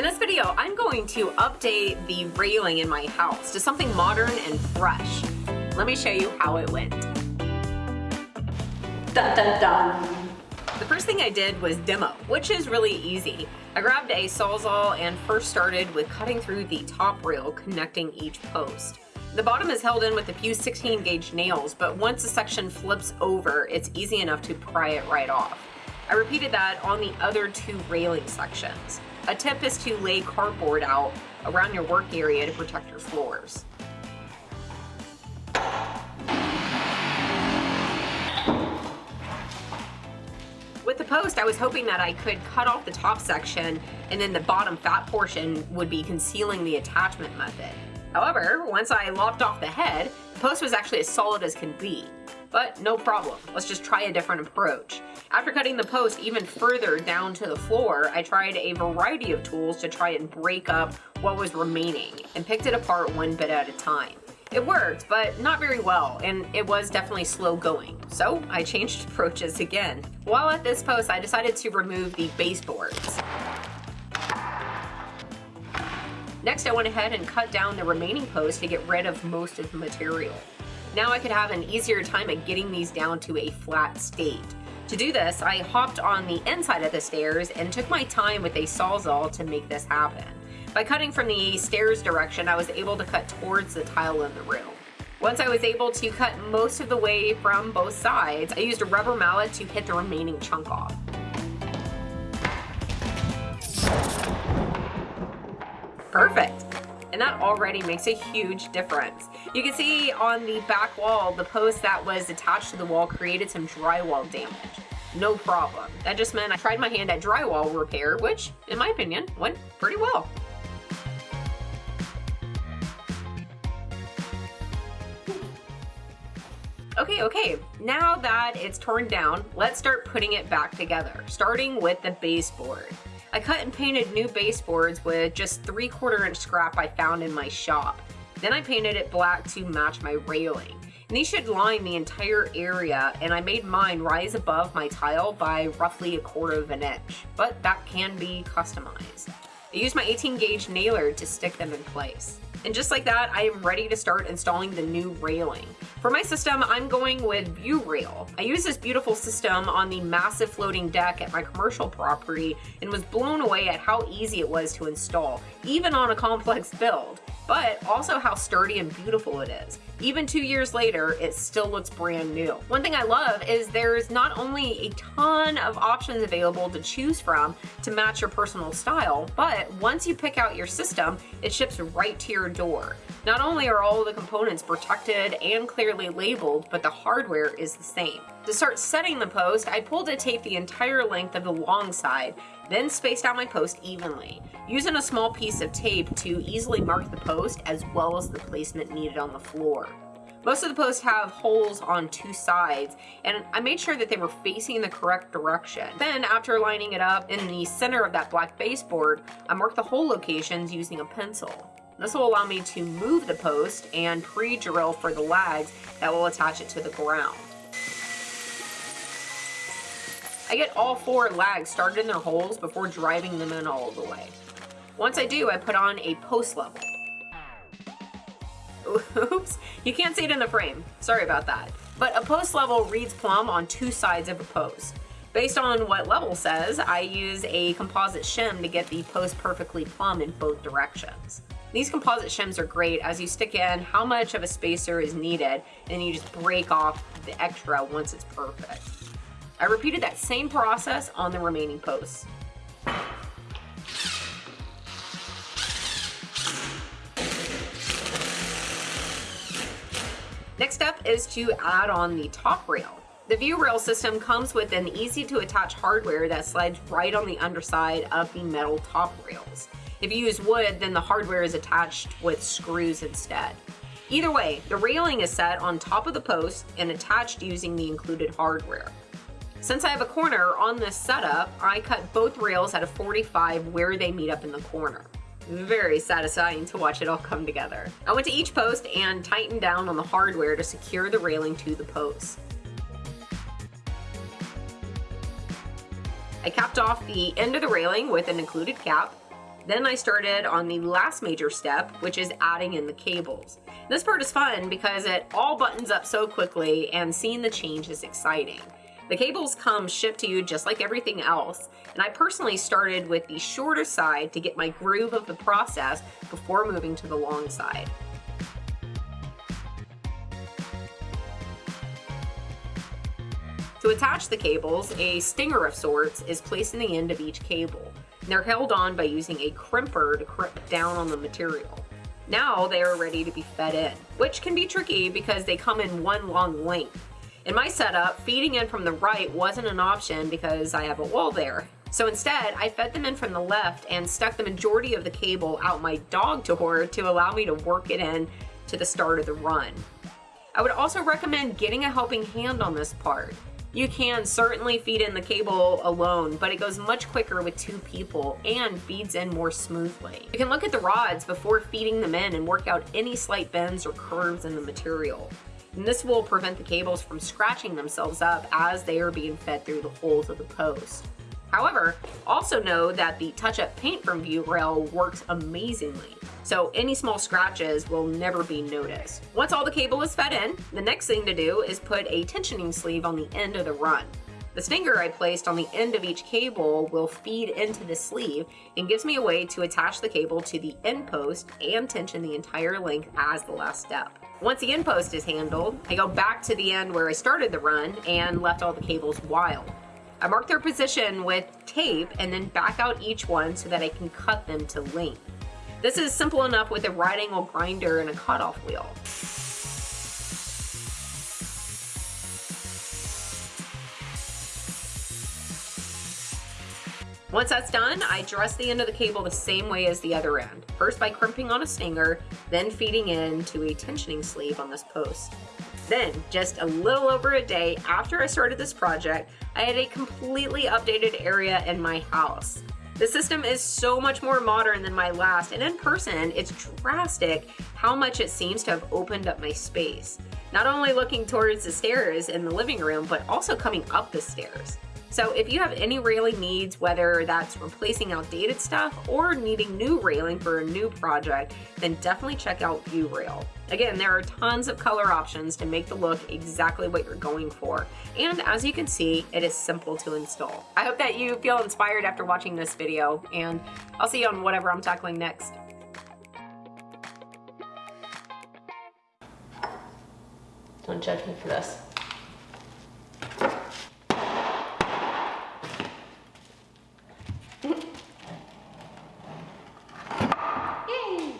In this video, I'm going to update the railing in my house to something modern and fresh. Let me show you how it went. Dun dun dun! The first thing I did was demo, which is really easy. I grabbed a Sawzall and first started with cutting through the top rail connecting each post. The bottom is held in with a few 16 gauge nails, but once the section flips over, it's easy enough to pry it right off. I repeated that on the other two railing sections. A tip is to lay cardboard out around your work area to protect your floors. With the post, I was hoping that I could cut off the top section and then the bottom fat portion would be concealing the attachment method. However, once I lopped off the head, the post was actually as solid as can be. But no problem, let's just try a different approach. After cutting the post even further down to the floor, I tried a variety of tools to try and break up what was remaining and picked it apart one bit at a time. It worked, but not very well, and it was definitely slow going. So I changed approaches again. While at this post, I decided to remove the baseboards. Next, I went ahead and cut down the remaining post to get rid of most of the material. Now I could have an easier time at getting these down to a flat state. To do this, I hopped on the inside of the stairs and took my time with a sawzall to make this happen. By cutting from the stairs direction, I was able to cut towards the tile in the room. Once I was able to cut most of the way from both sides, I used a rubber mallet to hit the remaining chunk off. Perfect. And that already makes a huge difference. You can see on the back wall, the post that was attached to the wall created some drywall damage. No problem. That just meant I tried my hand at drywall repair, which, in my opinion, went pretty well. Okay, okay, now that it's torn down, let's start putting it back together, starting with the baseboard. I cut and painted new baseboards with just 3 quarter inch scrap I found in my shop. Then I painted it black to match my railing. And these should line the entire area and I made mine rise above my tile by roughly a quarter of an inch, but that can be customized. I used my 18 gauge nailer to stick them in place. And just like that, I am ready to start installing the new railing. For my system, I'm going with ViewRail. I use this beautiful system on the massive floating deck at my commercial property and was blown away at how easy it was to install, even on a complex build but also how sturdy and beautiful it is. Even two years later, it still looks brand new. One thing I love is there's not only a ton of options available to choose from to match your personal style, but once you pick out your system, it ships right to your door. Not only are all the components protected and clearly labeled, but the hardware is the same. To start setting the post, I pulled a tape the entire length of the long side then spaced out my post evenly, using a small piece of tape to easily mark the post as well as the placement needed on the floor. Most of the posts have holes on two sides, and I made sure that they were facing the correct direction. Then, after lining it up in the center of that black baseboard, I marked the hole locations using a pencil. This will allow me to move the post and pre-drill for the lags that will attach it to the ground. I get all four lags started in their holes before driving them in all the way. Once I do, I put on a post level. Oops, you can't see it in the frame. Sorry about that. But a post level reads plumb on two sides of a post. Based on what level says, I use a composite shim to get the post perfectly plumb in both directions. These composite shims are great as you stick in how much of a spacer is needed and then you just break off the extra once it's perfect. I repeated that same process on the remaining posts. Next up is to add on the top rail. The ViewRail system comes with an easy to attach hardware that slides right on the underside of the metal top rails. If you use wood, then the hardware is attached with screws instead. Either way, the railing is set on top of the post and attached using the included hardware. Since I have a corner on this setup, I cut both rails at a 45 where they meet up in the corner. Very satisfying to watch it all come together. I went to each post and tightened down on the hardware to secure the railing to the post. I capped off the end of the railing with an included cap, Then I started on the last major step, which is adding in the cables. This part is fun because it all buttons up so quickly and seeing the change is exciting. The cables come shipped to you just like everything else, and I personally started with the shorter side to get my groove of the process before moving to the long side. To attach the cables, a stinger of sorts is placed in the end of each cable. They're held on by using a crimper to crimp down on the material. Now they are ready to be fed in, which can be tricky because they come in one long length. In my setup, feeding in from the right wasn't an option because I have a wall there. So instead, I fed them in from the left and stuck the majority of the cable out my dog door to allow me to work it in to the start of the run. I would also recommend getting a helping hand on this part. You can certainly feed in the cable alone, but it goes much quicker with two people and feeds in more smoothly. You can look at the rods before feeding them in and work out any slight bends or curves in the material. And this will prevent the cables from scratching themselves up as they are being fed through the holes of the post. However, also know that the touch-up paint from ViewRail works amazingly so any small scratches will never be noticed. Once all the cable is fed in, the next thing to do is put a tensioning sleeve on the end of the run. The stinger I placed on the end of each cable will feed into the sleeve and gives me a way to attach the cable to the end post and tension the entire length as the last step. Once the end post is handled, I go back to the end where I started the run and left all the cables wild. I mark their position with tape and then back out each one so that I can cut them to length. This is simple enough with a right angle grinder and a cutoff wheel. Once that's done, I dress the end of the cable the same way as the other end. First by crimping on a stinger, then feeding into a tensioning sleeve on this post. Then, just a little over a day after I started this project, I had a completely updated area in my house. The system is so much more modern than my last, and in person, it's drastic how much it seems to have opened up my space. Not only looking towards the stairs in the living room, but also coming up the stairs. So if you have any railing needs, whether that's replacing outdated stuff or needing new railing for a new project, then definitely check out ViewRail. Again, there are tons of color options to make the look exactly what you're going for. And as you can see, it is simple to install. I hope that you feel inspired after watching this video, and I'll see you on whatever I'm tackling next. Don't judge me for this.